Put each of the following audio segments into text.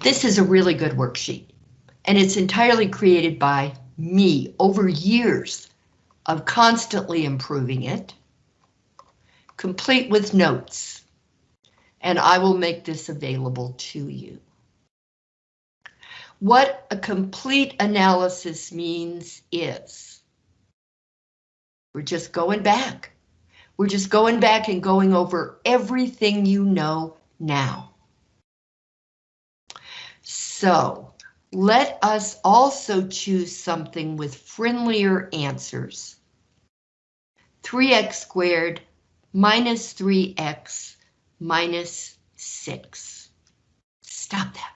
This is a really good worksheet, and it's entirely created by me over years of constantly improving it, complete with notes, and I will make this available to you. What a complete analysis means is we're just going back. We're just going back and going over everything you know now. So let us also choose something with friendlier answers. 3x squared minus 3x minus 6. Stop that.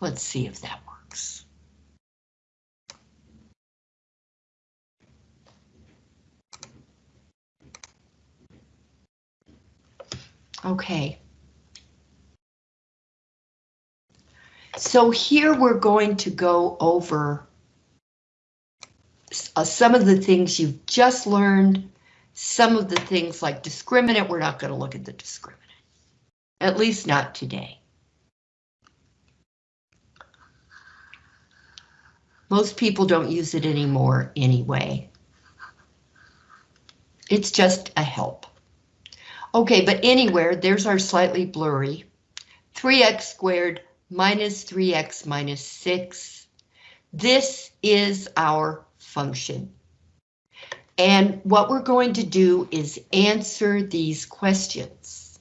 Let's see if that works. Okay. So here we're going to go over uh, some of the things you've just learned, some of the things like discriminant, we're not going to look at the discriminant, at least not today. Most people don't use it anymore anyway. It's just a help. Okay, but anywhere, there's our slightly blurry. 3x squared minus 3x minus 6. This is our function. And what we're going to do is answer these questions.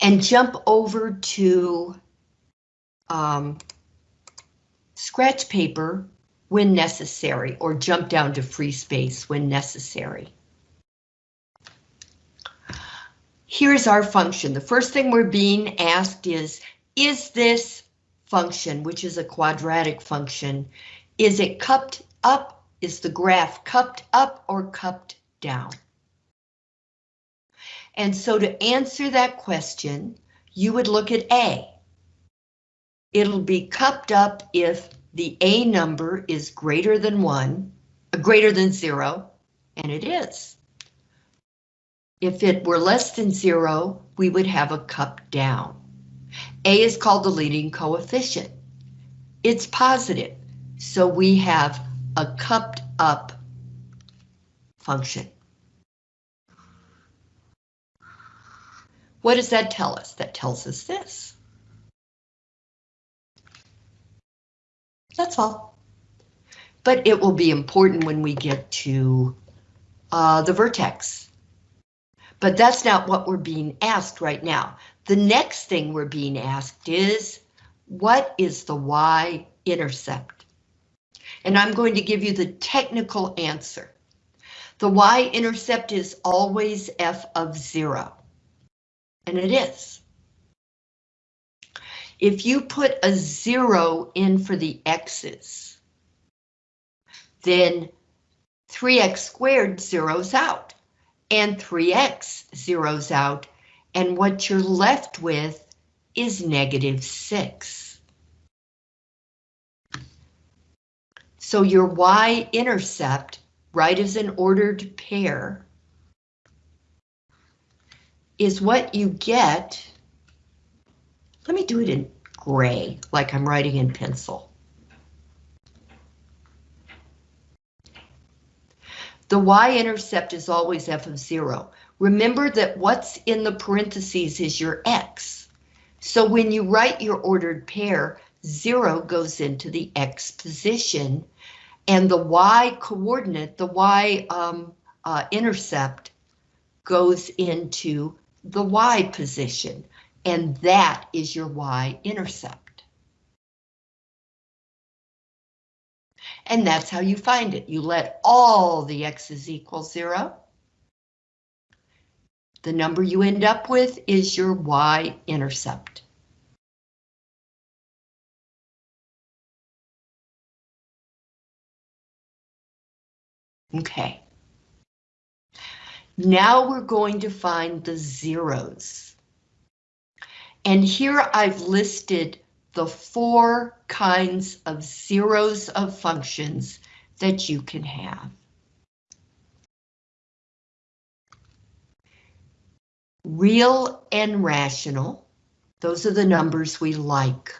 And jump over to um, scratch paper when necessary, or jump down to free space when necessary. Here's our function. The first thing we're being asked is, is this function, which is a quadratic function, is it cupped up? Is the graph cupped up or cupped down? And so to answer that question, you would look at A. It'll be cupped up if the A number is greater than one, uh, greater than zero, and it is. If it were less than zero, we would have a cup down. A is called the leading coefficient. It's positive, so we have a cupped up function. What does that tell us? That tells us this. That's all. But it will be important when we get to uh, the vertex. But that's not what we're being asked right now. The next thing we're being asked is, what is the y-intercept? And I'm going to give you the technical answer. The y-intercept is always f of zero. And it is. If you put a zero in for the x's, then 3x squared zeroes out, and 3x zeroes out, and what you're left with is negative 6. So your y-intercept, right as an ordered pair, is what you get let me do it in gray, like I'm writing in pencil. The y-intercept is always f of 0. Remember that what's in the parentheses is your x. So when you write your ordered pair, 0 goes into the x position, and the y coordinate, the y um, uh, intercept, goes into the y position and that is your y-intercept. And that's how you find it. You let all the x's equal zero. The number you end up with is your y-intercept. Okay. Now we're going to find the zeros. And here I've listed the four kinds of zeros of functions that you can have. Real and rational, those are the numbers we like.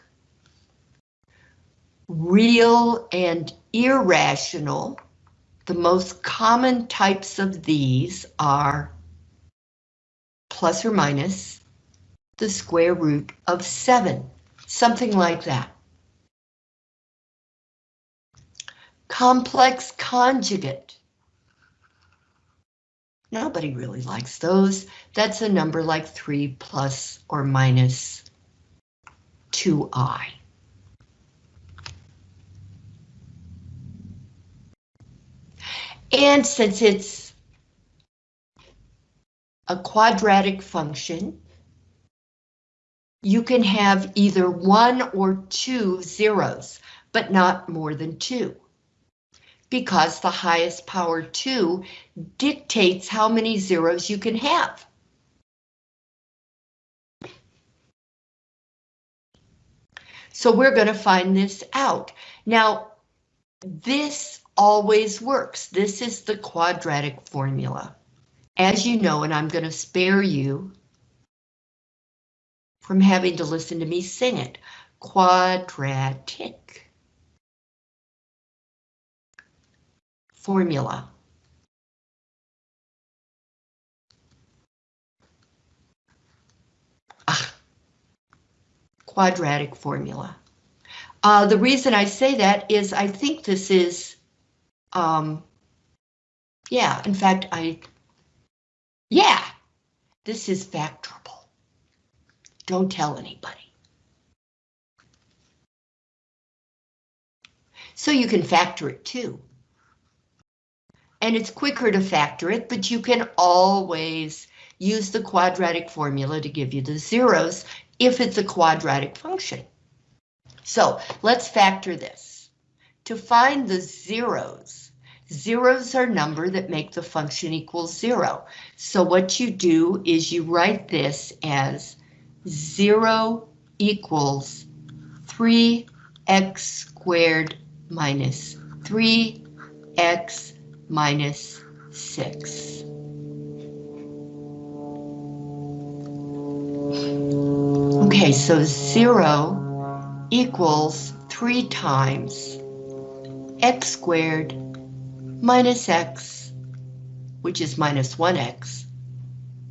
Real and irrational, the most common types of these are plus or minus the square root of 7, something like that. Complex conjugate. Nobody really likes those. That's a number like 3 plus or minus 2i. And since it's a quadratic function, you can have either one or two zeros, but not more than two. Because the highest power two dictates how many zeros you can have. So we're going to find this out. Now, this always works. This is the quadratic formula. As you know, and I'm going to spare you from having to listen to me sing it. Quadratic formula. Ah, quadratic formula. Uh, the reason I say that is I think this is um, yeah, in fact, I, yeah, this is factorable. Don't tell anybody. So you can factor it too. And it's quicker to factor it, but you can always use the quadratic formula to give you the zeros if it's a quadratic function. So let's factor this. To find the zeros, Zeros are number that make the function equal zero. So what you do is you write this as zero equals 3x squared minus 3x minus 6. Okay, so 0 equals 3 times x squared minus x, which is minus 1x,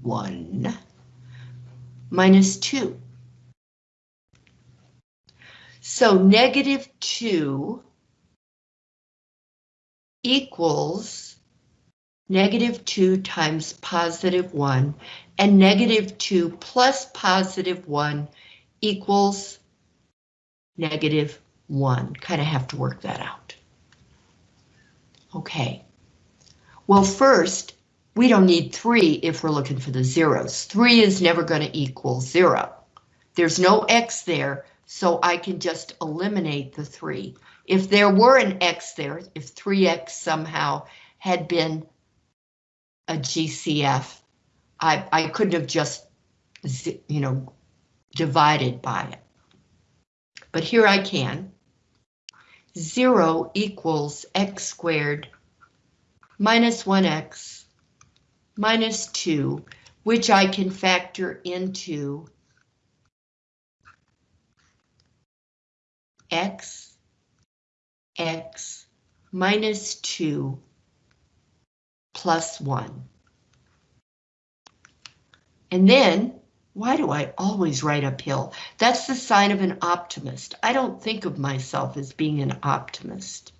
1, minus 2. So negative 2 equals negative 2 times positive 1, and negative 2 plus positive 1 equals negative 1. Kind of have to work that out. Okay. Well, first, we don't need 3 if we're looking for the zeros. 3 is never going to equal 0. There's no x there, so I can just eliminate the 3. If there were an x there, if 3x somehow had been a GCF, I, I couldn't have just, you know, divided by it. But here I can. 0 equals x squared minus 1x minus 2, which I can factor into x, x minus 2 plus 1. And then why do I always write uphill? That's the sign of an optimist. I don't think of myself as being an optimist.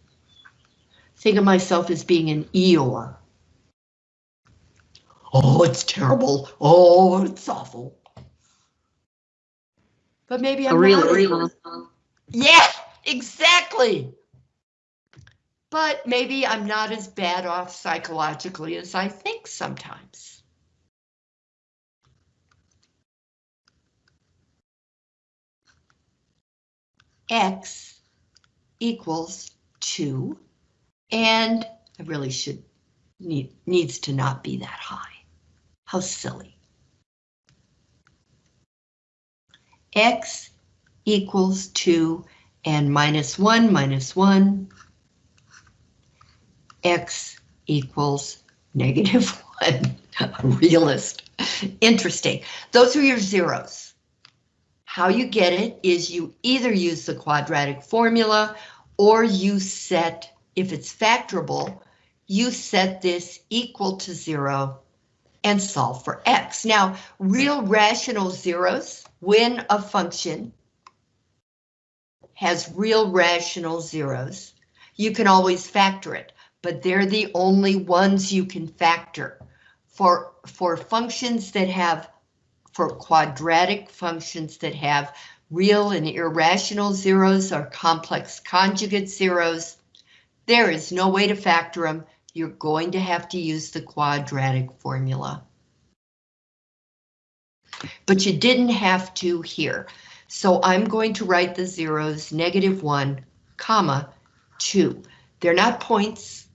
Think of myself as being an Eeyore oh, it's terrible. Oh, it's awful. But maybe oh, I'm really, really uh-huh. Yeah, exactly. But maybe I'm not as bad off psychologically as I think sometimes. X equals 2, and I really should need, needs to not be that high. How silly. x equals 2 and minus 1 minus 1 x equals negative 1. A realist. Interesting. Those are your zeros. How you get it is you either use the quadratic formula or you set, if it's factorable, you set this equal to zero and solve for x. Now, real rational zeros, when a function has real rational zeros, you can always factor it, but they're the only ones you can factor. For, for functions that have, for quadratic functions that have real and irrational zeros or complex conjugate zeros, there is no way to factor them. You're going to have to use the quadratic formula. But you didn't have to here. So I'm going to write the zeros negative one, comma, two. They're not points.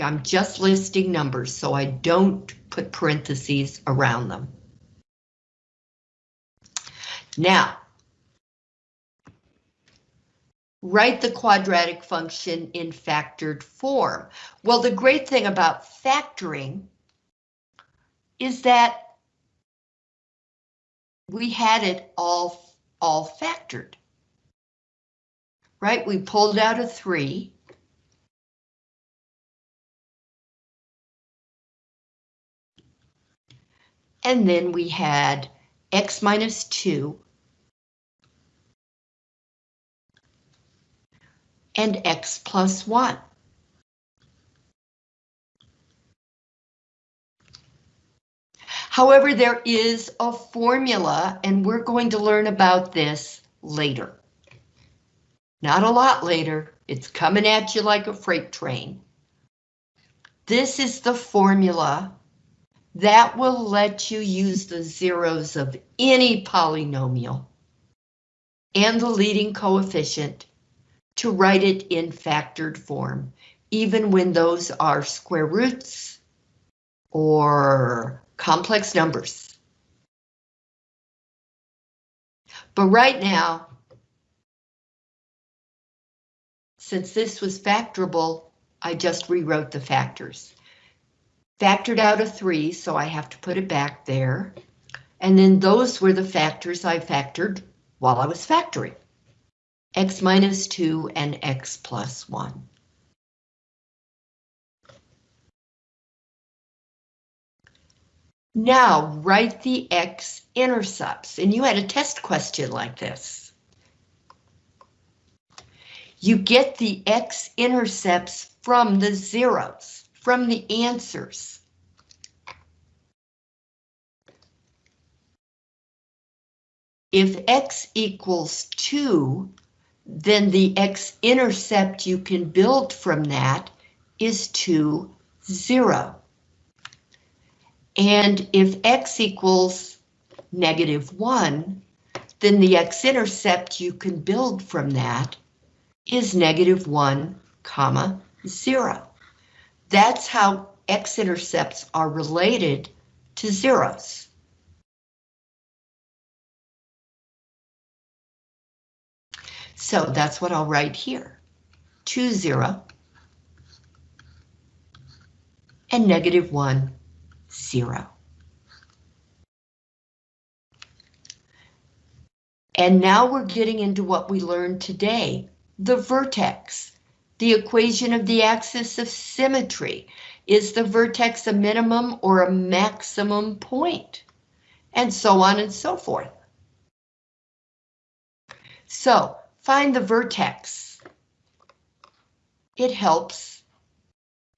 I'm just listing numbers, so I don't put parentheses around them. Now, write the quadratic function in factored form. Well, the great thing about factoring is that we had it all all factored. Right, we pulled out a three. And then we had x minus 2 and x plus 1. However, there is a formula, and we're going to learn about this later. Not a lot later, it's coming at you like a freight train. This is the formula that will let you use the zeros of any polynomial and the leading coefficient to write it in factored form, even when those are square roots or complex numbers. But right now, since this was factorable, I just rewrote the factors. Factored out a 3, so I have to put it back there. And then those were the factors I factored while I was factoring. X minus 2 and x plus 1. Now write the x-intercepts, and you had a test question like this. You get the x-intercepts from the zeros, from the answers. If x equals 2, then the x-intercept you can build from that is 2, 0. And if x equals negative 1, then the x-intercept you can build from that is negative 1, comma, 0. That's how x-intercepts are related to zeros. So that's what I'll write here. 2, 0, and negative 1, zero. And now we're getting into what we learned today, the vertex. The equation of the axis of symmetry. Is the vertex a minimum or a maximum point? And so on and so forth. So, find the vertex. It helps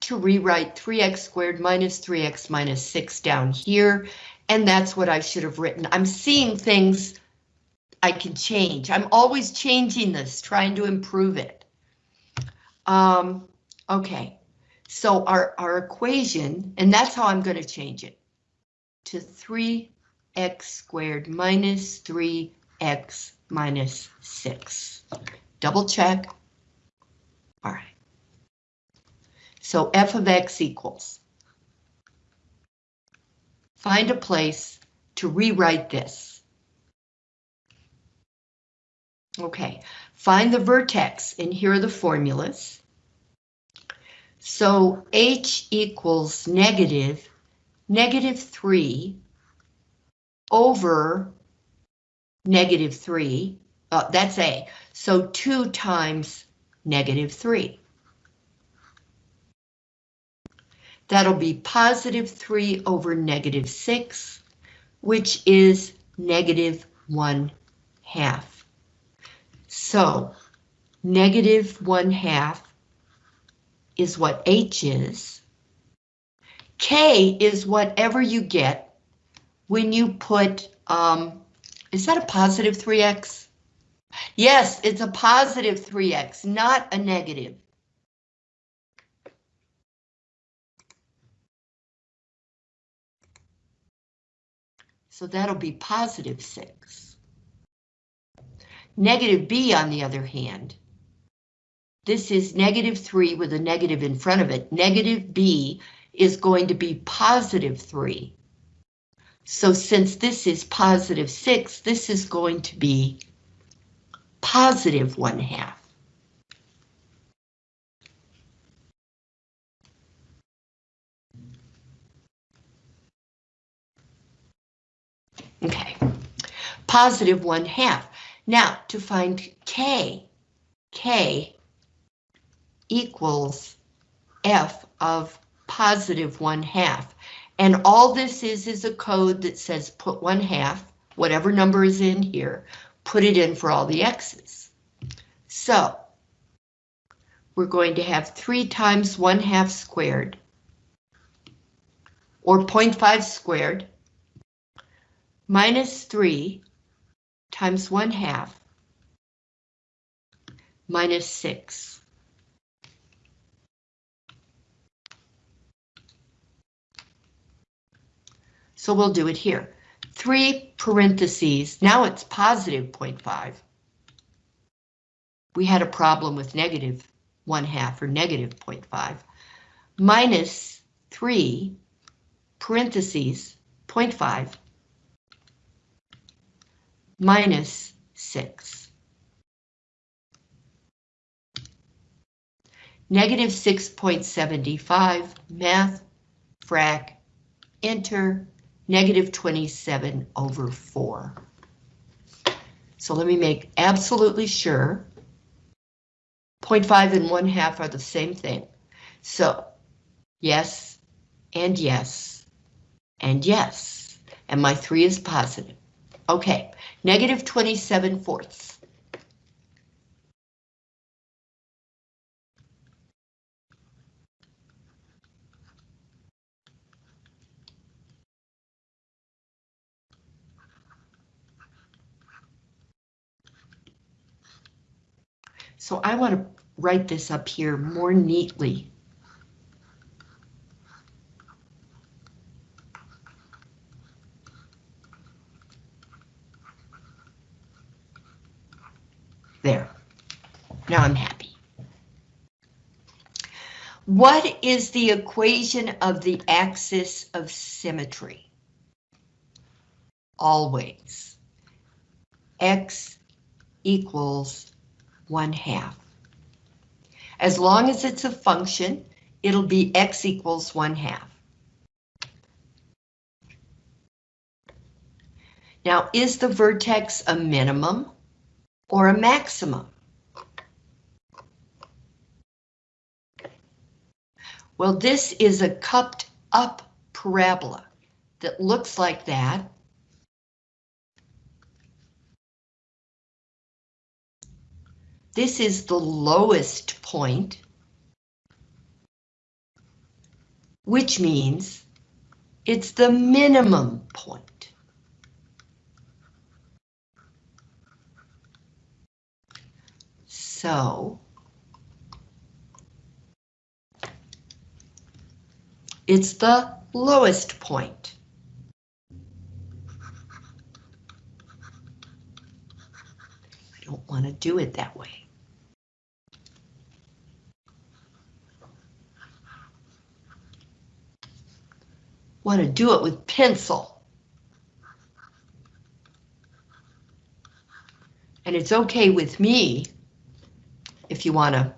to rewrite 3x squared minus 3x minus 6 down here, and that's what I should have written. I'm seeing things I can change. I'm always changing this, trying to improve it. Um, okay, so our, our equation, and that's how I'm going to change it, to 3x squared minus 3x minus 6. Double check. All right. So f of x equals. Find a place to rewrite this. Okay, find the vertex, and here are the formulas. So h equals negative, negative 3 over negative 3, uh, that's A, so 2 times negative 3. That'll be positive 3 over negative 6, which is negative 1 half. So, negative 1 half is what H is. K is whatever you get when you put, um, is that a positive 3x? Yes, it's a positive 3x, not a negative. So that'll be positive 6. Negative b, on the other hand, this is negative 3 with a negative in front of it. Negative b is going to be positive 3. So since this is positive 6, this is going to be positive 1 half. Okay, positive 1 half. Now, to find K, K equals F of positive 1 half. And all this is is a code that says put 1 half, whatever number is in here, put it in for all the x's. So, we're going to have 3 times 1 half squared, or 0.5 squared, minus 3 times 1 half minus 6. So we'll do it here. 3 parentheses, now it's positive 0.5. We had a problem with negative 1 half or negative 0.5. Minus 3 parentheses 0.5 minus 6. Negative 6.75, math, frac, enter, negative 27 over 4. So let me make absolutely sure 0.5 and 1 half are the same thing. So yes, and yes, and yes, and my 3 is positive. Okay, negative 27 fourths. So I want to write this up here more neatly. There. Now I'm happy. What is the equation of the axis of symmetry? Always. X equals 1 half. As long as it's a function, it'll be x equals 1 half. Now, is the vertex a minimum? or a maximum? Well, this is a cupped up parabola that looks like that. This is the lowest point, which means it's the minimum point. So it's the lowest point. I don't want to do it that way. Want to do it with pencil. And it's okay with me if you want to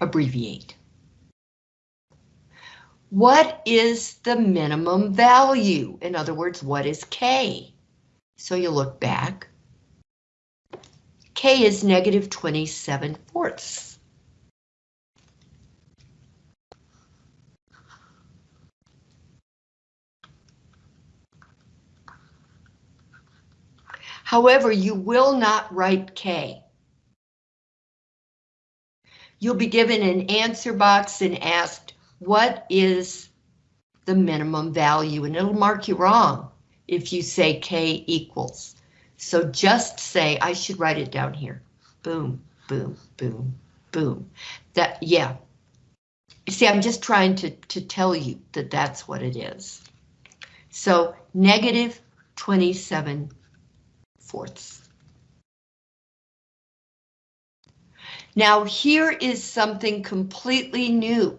abbreviate. What is the minimum value? In other words, what is K? So you look back. K is negative 27 fourths. However, you will not write K. You'll be given an answer box and asked, what is the minimum value? And it'll mark you wrong if you say K equals. So just say, I should write it down here. Boom, boom, boom, boom. That, yeah. See, I'm just trying to, to tell you that that's what it is. So negative 27 fourths. Now here is something completely new.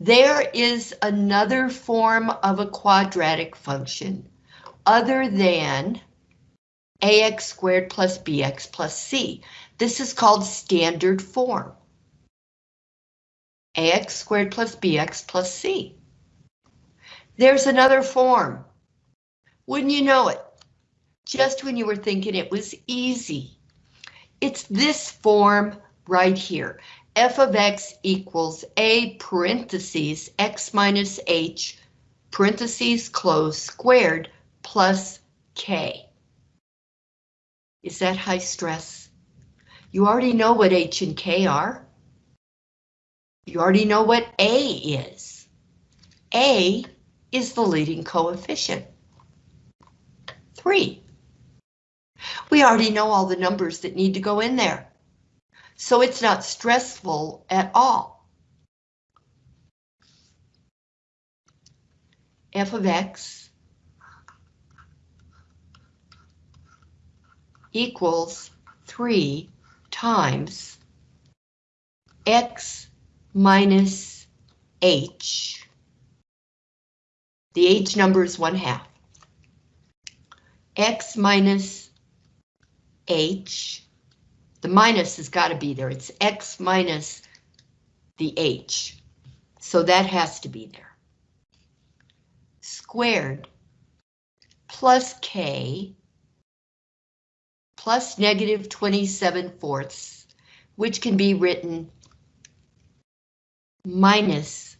There is another form of a quadratic function other than ax squared plus bx plus c. This is called standard form. ax squared plus bx plus c. There's another form. Wouldn't you know it? Just when you were thinking it was easy. It's this form right here. f of x equals a parentheses x minus h parentheses close squared plus k. Is that high stress? You already know what h and k are. You already know what a is. a is the leading coefficient. 3. We already know all the numbers that need to go in there. So it's not stressful at all. f of x equals 3 times x minus h. The h number is 1 half. x minus h. The minus has got to be there. It's x minus the h. So that has to be there. Squared plus k plus negative 27 fourths, which can be written minus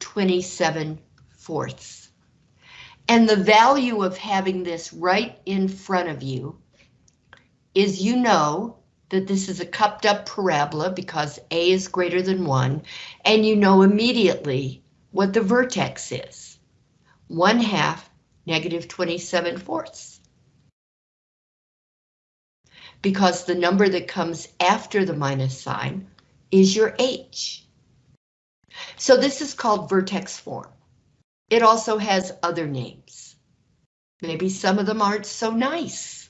27 fourths. And the value of having this right in front of you is you know that this is a cupped up parabola because A is greater than 1, and you know immediately what the vertex is. 1 half negative 27 fourths. Because the number that comes after the minus sign is your H. So this is called vertex form. It also has other names. Maybe some of them aren't so nice.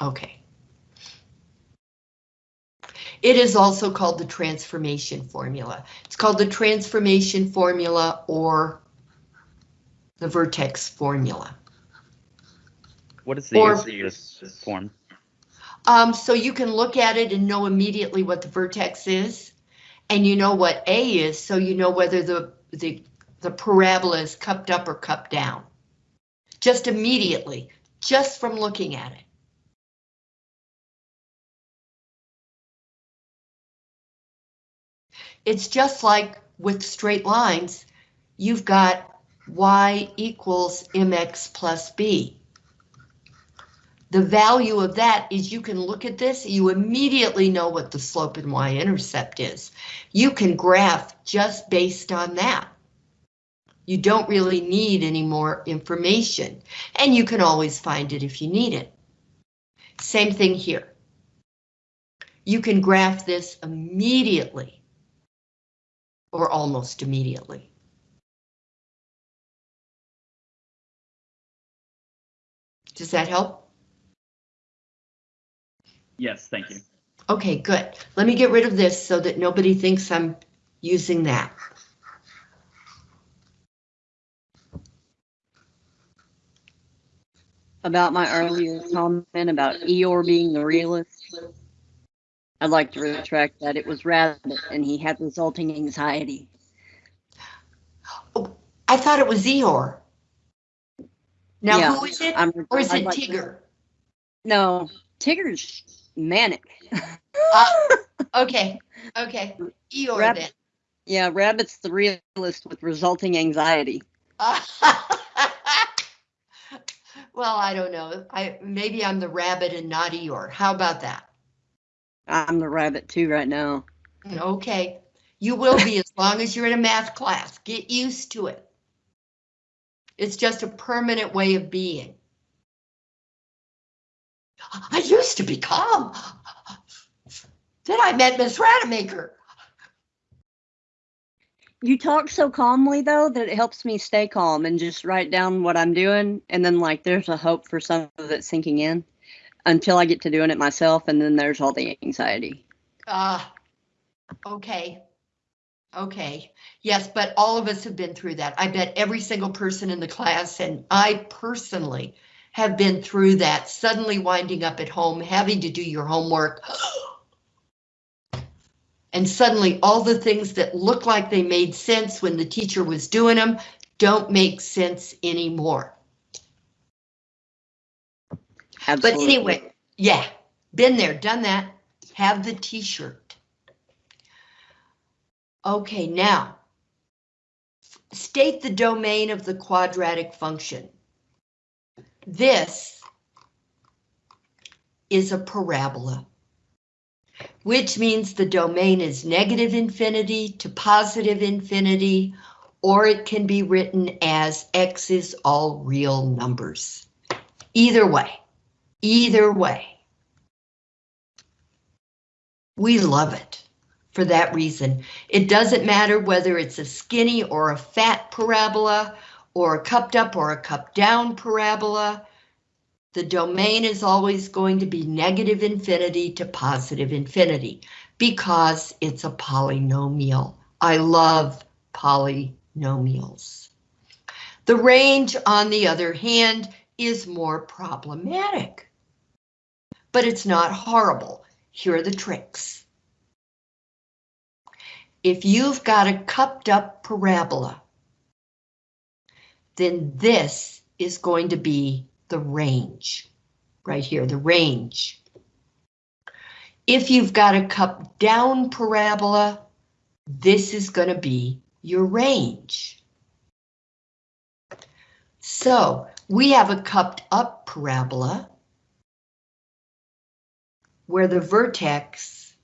Okay. It is also called the transformation formula. It's called the transformation formula or the vertex formula. What is the or, this form? Um, so you can look at it and know immediately what the vertex is, and you know what A is, so you know whether the the the parabola is cupped up or cupped down. Just immediately, just from looking at it. It's just like with straight lines, you've got y equals mx plus b. The value of that is you can look at this, you immediately know what the slope and y-intercept is. You can graph just based on that. You don't really need any more information, and you can always find it if you need it. Same thing here. You can graph this immediately, or almost immediately. Does that help? Yes, thank you. Okay, good. Let me get rid of this so that nobody thinks I'm using that. About my earlier comment about Eeyore being the realist. I'd like to retract that. It was Rabbit and he had resulting anxiety. I thought it was Eeyore. Now, Yeah, who is it? I'm, Or is I'd it like to- Tigger? No, Tigger's manic. Uh, okay, okay. Eeyore Rabbit. then. Yeah, Rabbit's the realist with resulting anxiety. Well, I don't know. I, maybe I'm the rabbit and not Eeyore. How about that? I'm the rabbit too right now. Okay, you will be as long as you're in a math class. Get used to it. It's just a permanent way of being. I used to be calm. Then I met Miss Rademacher. You talk so calmly though that it helps me stay calm and just write down what I'm doing and then like there's a hope for some of it sinking in until I get to doing it myself and then there's all the anxiety. Ah, okay. Okay, yes, but all of us have been through that. I bet every single person in the class and I personally have been through that, suddenly winding up at home, having to do your homework. And suddenly all the things that look like they made sense when the teacher was doing them don't make sense anymore. But anyway, yeah, been there, done that, have the t-shirt. Okay, now, state the domain of the quadratic function. This is a parabola, which means the domain is negative infinity to positive infinity, or it can be written as x is all real numbers. Either way. Either way. We love it for that reason. It doesn't matter whether it's a skinny or a fat parabola, or a cupped up or a cupped down parabola. The domain is always going to be negative infinity to positive infinity because it's a polynomial. I love polynomials. The range, on the other hand, is more problematic but it's not horrible. Here are the tricks. If you've got a cupped up parabola, then this is going to be the range, right here, the range. If you've got a cup down parabola, this is going to be your range. So we have a cupped up parabola where the vertex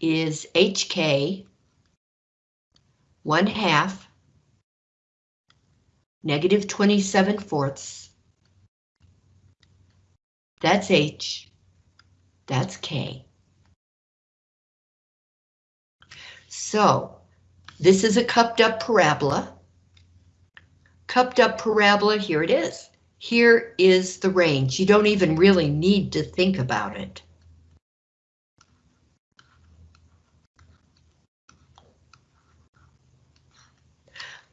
is HK, one half, negative 27 fourths. That's H, that's K. So, this is a cupped up parabola. Cupped up parabola, here it is. Here is the range. You don't even really need to think about it.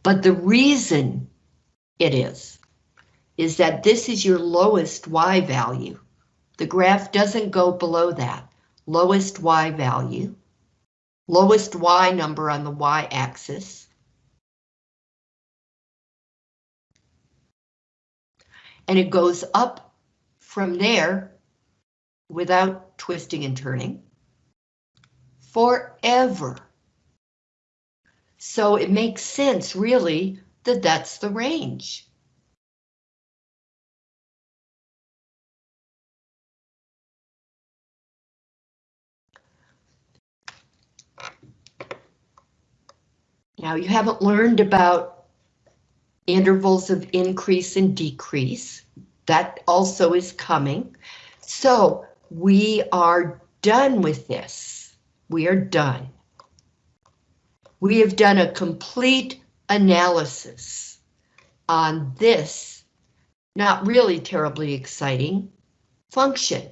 But the reason it is, is that this is your lowest Y value. The graph doesn't go below that. Lowest Y value, lowest Y number on the Y axis. And it goes up from there without twisting and turning forever. So it makes sense, really, that that's the range. Now, you haven't learned about intervals of increase and decrease. That also is coming. So we are done with this. We are done. We have done a complete analysis on this Not really terribly exciting function,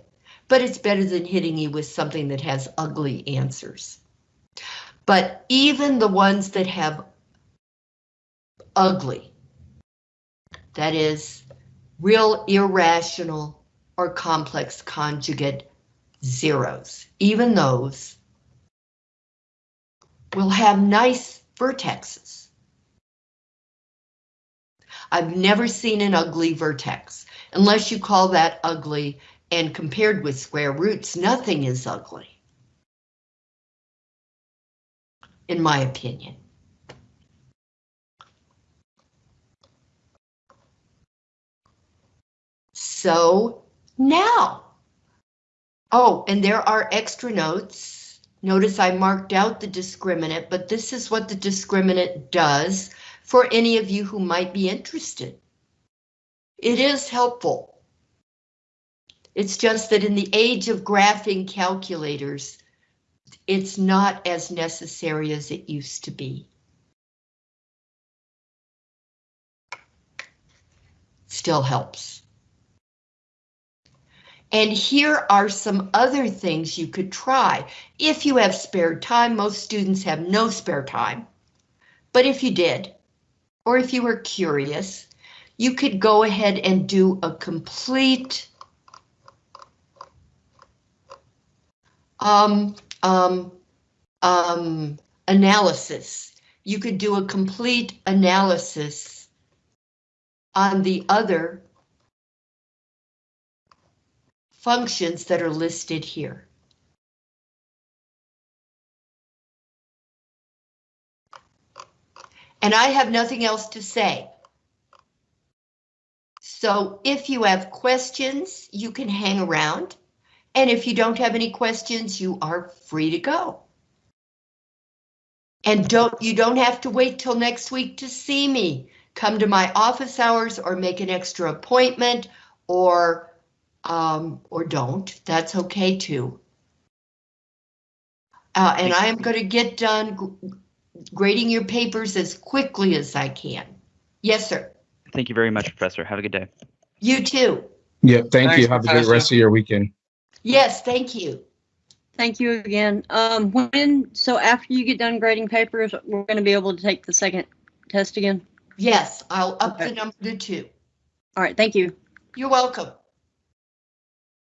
but it's better than hitting you with something that has ugly answers. But even the ones that have ugly, that is real irrational or complex conjugate zeros, even those will have nice vertexes. I've never seen an ugly vertex, unless you call that ugly, and compared with square roots, nothing is ugly. In my opinion. So now, oh, and there are extra notes. Notice I marked out the discriminant, but this is what the discriminant does for any of you who might be interested. It is helpful. It's just that in the age of graphing calculators, it's not as necessary as it used to be. Still helps. And here are some other things you could try. If you have spare time, most students have no spare time. But if you did, or if you were curious, you could go ahead and do a complete um, um, um, analysis. You could do a complete analysis on the other functions that are listed here. And I have nothing else to say. So if you have questions, you can hang around. And if you don't have any questions, you are free to go. And don't you don't have to wait till next week to see me. Come to my office hours or make an extra appointment or um, or don't. That's okay too. Uh, and I am going to get done grading your papers as quickly as I can. Yes, sir. Thank you very much, Professor. Have a good day. You too. Yeah, thank Thanks, you. Have a great Professor. rest of your weekend. Yes, thank you. Thank you again. Um, when, so after you get done grading papers, we're gonna be able to take the second test again? Yes, I'll up the number to two. All right, thank you. You're welcome.